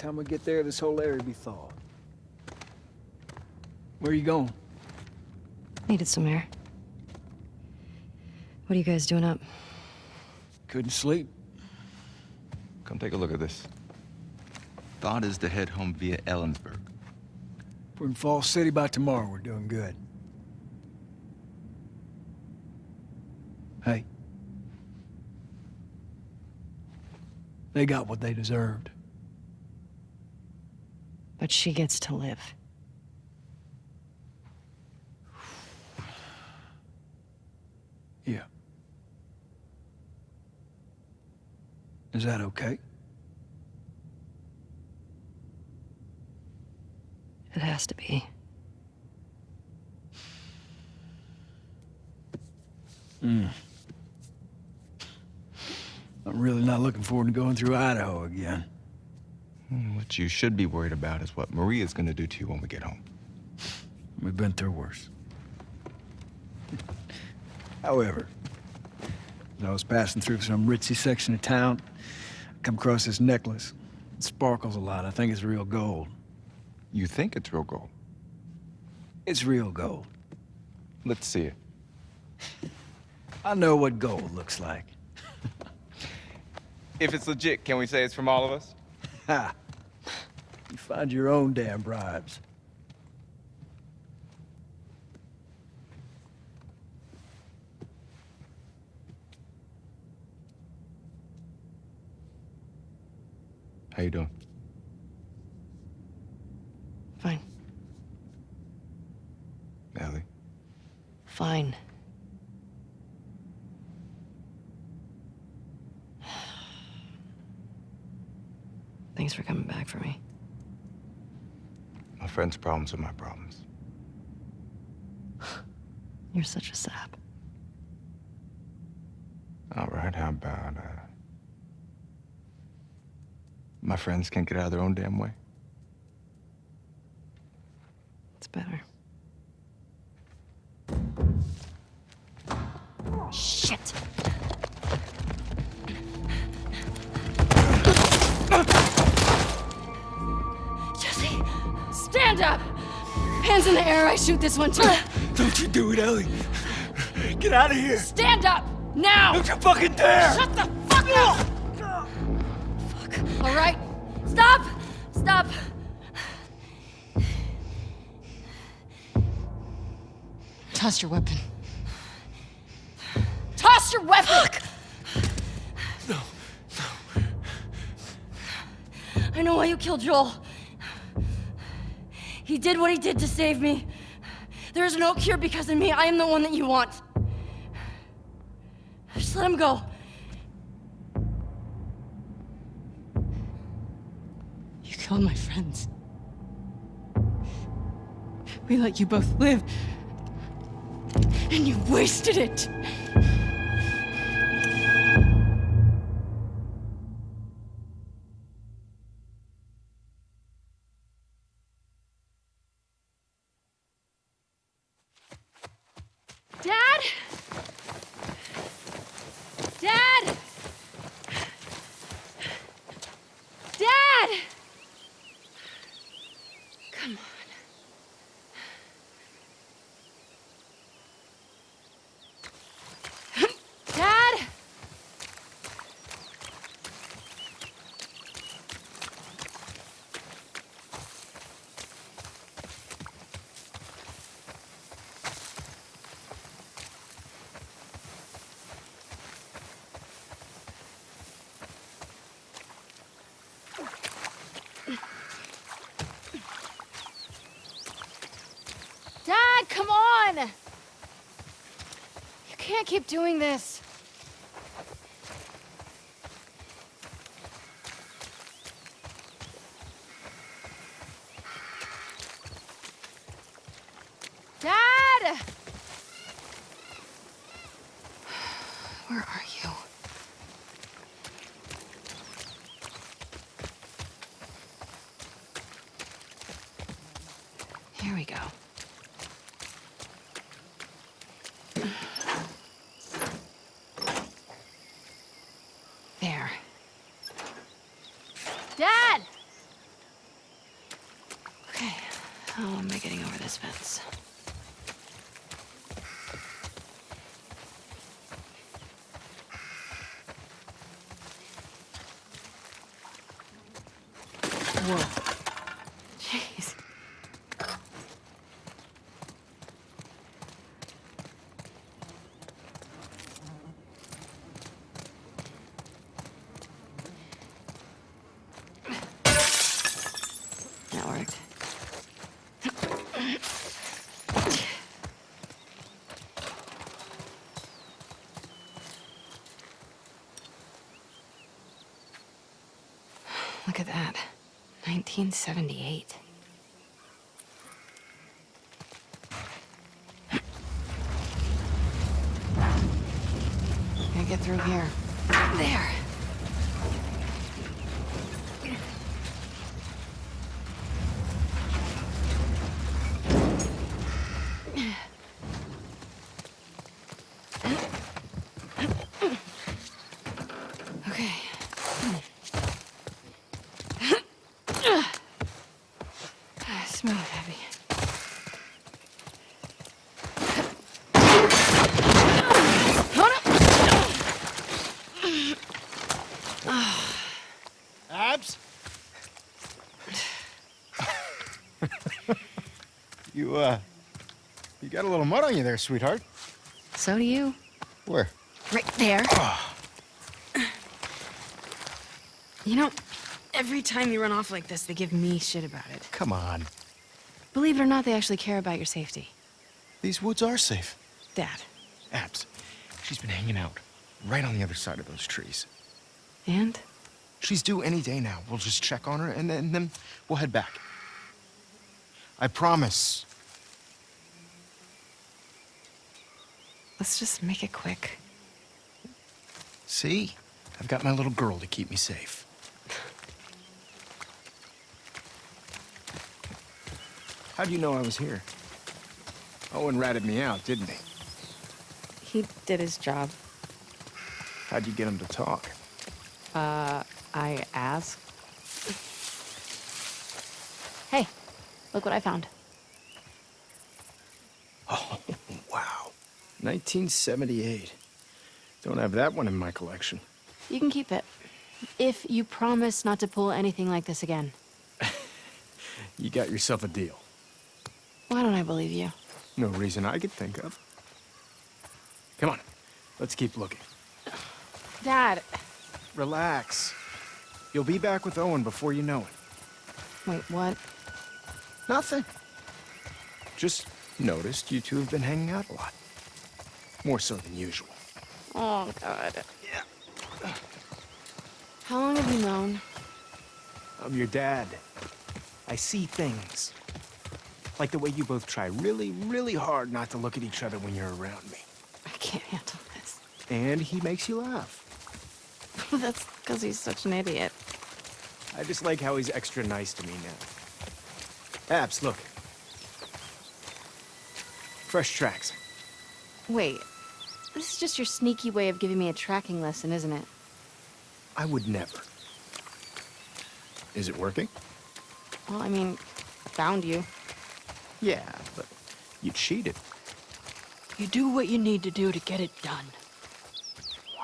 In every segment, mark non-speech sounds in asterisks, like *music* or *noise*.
time we get there, this whole area will be thawed. Where are you going? Needed some air. What are you guys doing up? Couldn't sleep. Come take a look at this. Thought is to head home via Ellensburg. If we're in Falls City by tomorrow, we're doing good. Hey. They got what they deserved. But she gets to live. Yeah. Is that okay? It has to be. Hmm. I'm really not looking forward to going through Idaho again. What you should be worried about is what Maria's gonna do to you when we get home. We've been through worse. *laughs* However, as I was passing through some ritzy section of town, I come across this necklace. It sparkles a lot. I think it's real gold. You think it's real gold? It's real gold. Let's see it. *laughs* I know what gold looks like. *laughs* If it's legit, can we say it's from all of us? Ha! You find your own damn bribes. How you doing? Fine. Ellie? Fine. *sighs* Thanks for coming back for me. My friend's problems are my problems. *sighs* You're such a sap. All right, how about, uh... My friends can't get out of their own damn way? It's better. Shit! Stand up! Hands in the air, I shoot this one too. Don't you do it, Ellie. Get out of here. Stand up! Now! Don't you fucking dare! Shut the fuck up! Fuck. All right. Stop! Stop! Toss your weapon. Toss your weapon! No, No. I know why you killed Joel. He did what he did to save me. There is no cure because of me. I am the one that you want. Just let him go. You killed my friends. We let you both live. And you wasted it. Dad? *laughs* Dad? Dad! Come on. Dad? Dad, come on! You can't keep doing this. Dad! Where are you? Here we go. There. Dad! this fence. Whoa. Jeez. That worked. Look at that. 1978. Gotta get through here. There. Okay. Smooth, heavy. Abs? You, uh, you got a little mud on you there, sweetheart. So do you. Where? Right there. You know, every time you run off like this, they give me shit about it. Come on. Believe it or not, they actually care about your safety. These woods are safe. Dad. Abs, she's been hanging out right on the other side of those trees. And? She's due any day now. We'll just check on her and then, and then we'll head back. I promise. Let's just make it quick. See? I've got my little girl to keep me safe. How do you know I was here? Owen ratted me out, didn't he? He did his job. How'd you get him to talk? Uh, I asked. Hey, look what I found. Oh, wow. 1978. Don't have that one in my collection. You can keep it. If you promise not to pull anything like this again. *laughs* You got yourself a deal. Why don't I believe you? No reason I could think of. Come on, let's keep looking. Dad. Relax. You'll be back with Owen before you know it. Wait, what? Nothing. Just noticed you two have been hanging out a lot. More so than usual. Oh, God. Yeah. How long have you known? I'm your dad. I see things. Like the way you both try really, really hard not to look at each other when you're around me. I can't handle this. And he makes you laugh. *laughs* That's because he's such an idiot. I just like how he's extra nice to me now. Abs, look. Fresh tracks. Wait, this is just your sneaky way of giving me a tracking lesson, isn't it? I would never. Is it working? Well, I mean, found you. Yeah, but you cheated. You do what you need to do to get it done.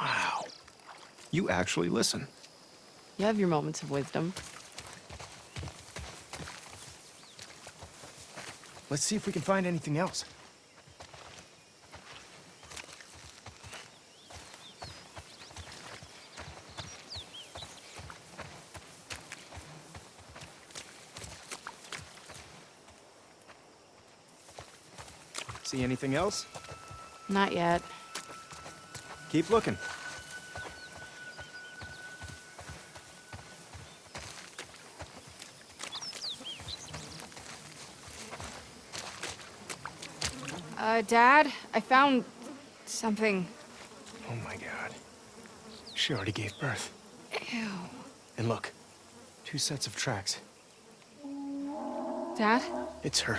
Wow. You actually listen. You have your moments of wisdom. Let's see if we can find anything else. See anything else? Not yet. Keep looking. Uh, Dad, I found something. Oh my god. She already gave birth. Ew. And look, two sets of tracks. Dad? It's her.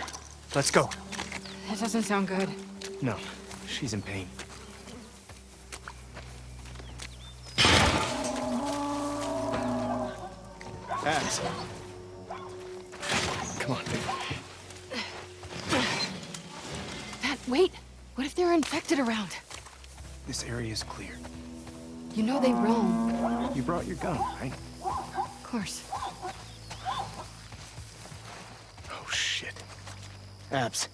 Let's go. That doesn't sound good. No, she's in pain. Abs. Come on. Babe. That wait, what if they're infected around? This area is clear. You know they roam. You brought your gun, right? Of course. Oh, shit. Abs.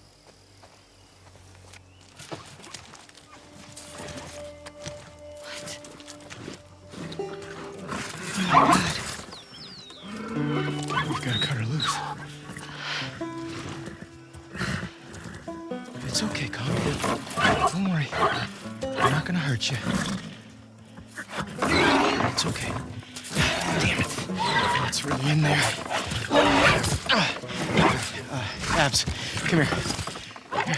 Come here. Here.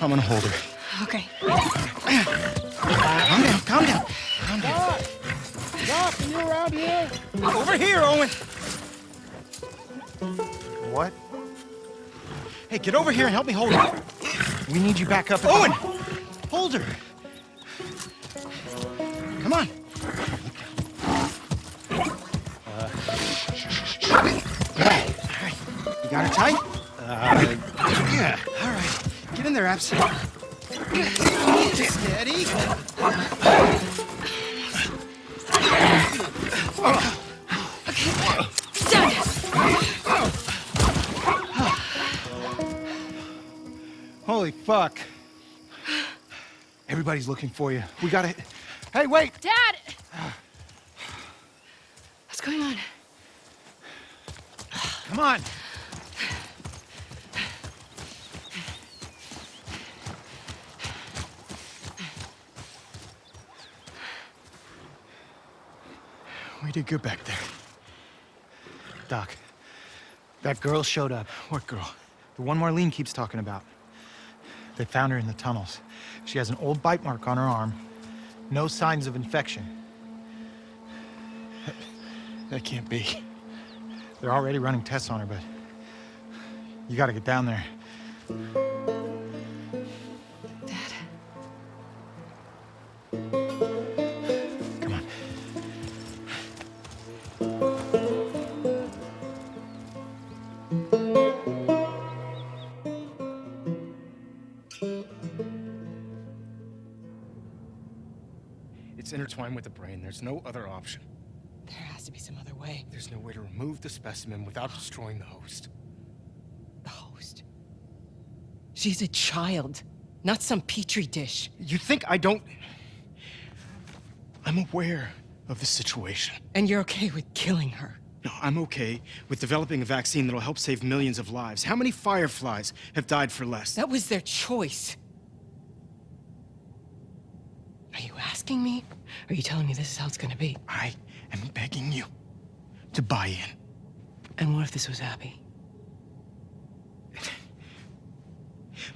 I'm gonna hold her. Okay. Calm down, calm down. Calm down. Doc, are you around here? Over here, Owen. What? Hey, get over here and help me hold her. We need you back up. at the- Owen! Hold her. Come on. Got her tight? Uh, yeah. All right. Get in there, Abs. Steady. Done! Holy fuck. Everybody's looking for you. We gotta. Hey, wait! Dad! What's going on? Come on! We did good back there. Doc, that girl showed up. What girl? The one Marlene keeps talking about. They found her in the tunnels. She has an old bite mark on her arm. No signs of infection. That can't be. They're already running tests on her, but you gotta get down there. There's no other option. There has to be some other way. There's no way to remove the specimen without *gasps* destroying the host. The host. She's a child, not some petri dish. You think I don't... I'm aware of the situation. And you're okay with killing her. No, I'm okay with developing a vaccine that'll help save millions of lives. How many fireflies have died for less? That was their choice. Are you asking me? Are you telling me this is how it's gonna be? I am begging you to buy in. And what if this was Abby? *sighs*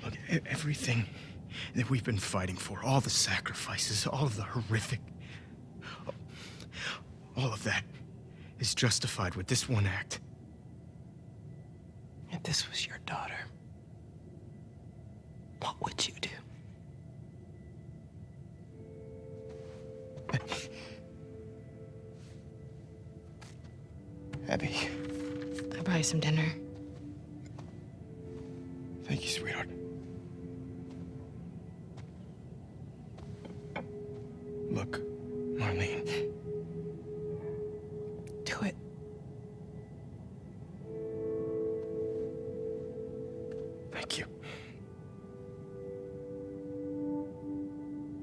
Look, everything that we've been fighting for, all the sacrifices, all of the horrific, all of that is justified with this one act. If this was your daughter, what would you you some dinner. thank you, sweetheart. Look, Marlene, Do it. thank you.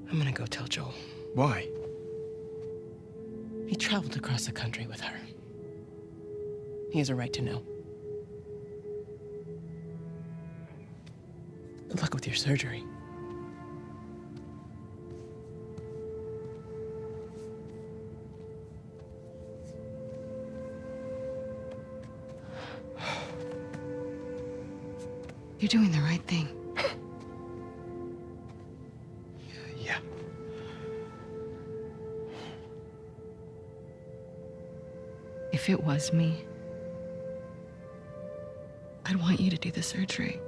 I'm gonna go tell Joel. Why? He traveled across the country with her. He has a right to know. Good luck with your surgery. You're doing the right thing. *laughs* Yeah. If it was me, I'd want you to do the surgery.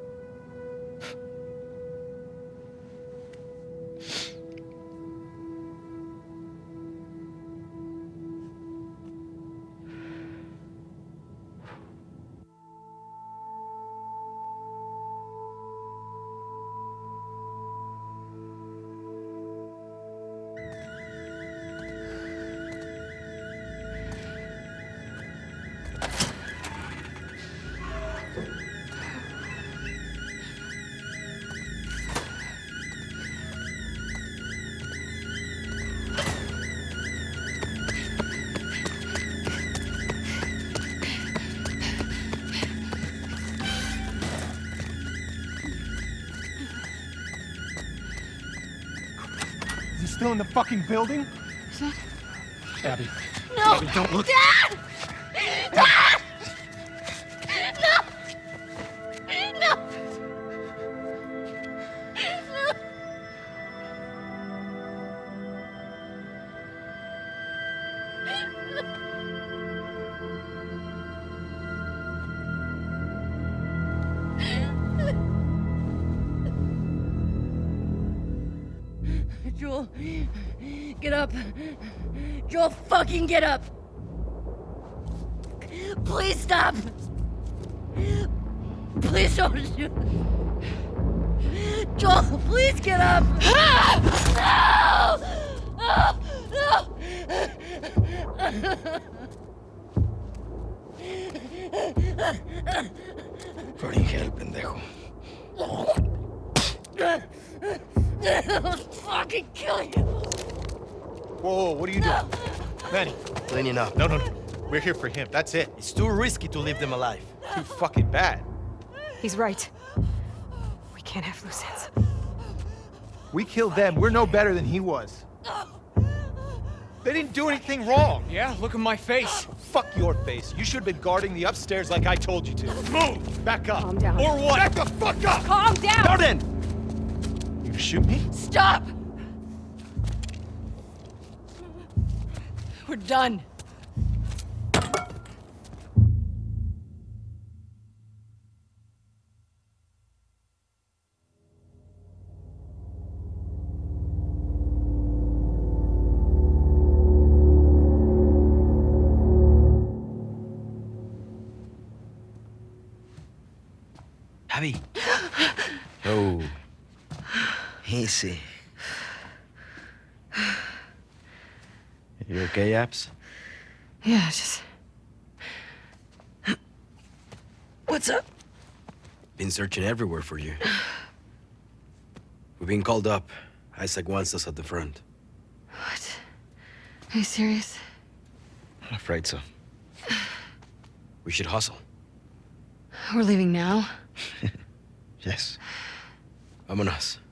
Still in the fucking building? Is that... Abby. No! Abby, don't look. Dad! Dad! Get up. Joel, fucking get up. Please stop. Please don't shoot. Joel, please get up. No! No! Burning hell, pendejo. No! fucking killing you. Whoa, what are you doing? Manny, Cleaning up. no, no, no. We're here for him. That's it. It's too risky to leave them alive. Too fucking bad. He's right. We can't have loose ends. We killed them. We're no better than he was. They didn't do anything wrong. Yeah, look at my face. Fuck your face. You should have been guarding the upstairs like I told you to. Move! Back up. Calm down. Or what? Back the fuck up! Calm down! Jordan! You shoot me? Stop! We're done. Abby. *gasps* oh. Easy. You okay, Abs? Yeah, just. What's up? Been searching everywhere for you. We've been called up. Isaac wants us at the front. What? Are you serious? I'm afraid so. We should hustle. We're leaving now? *laughs* Yes. Vámonos. Okay.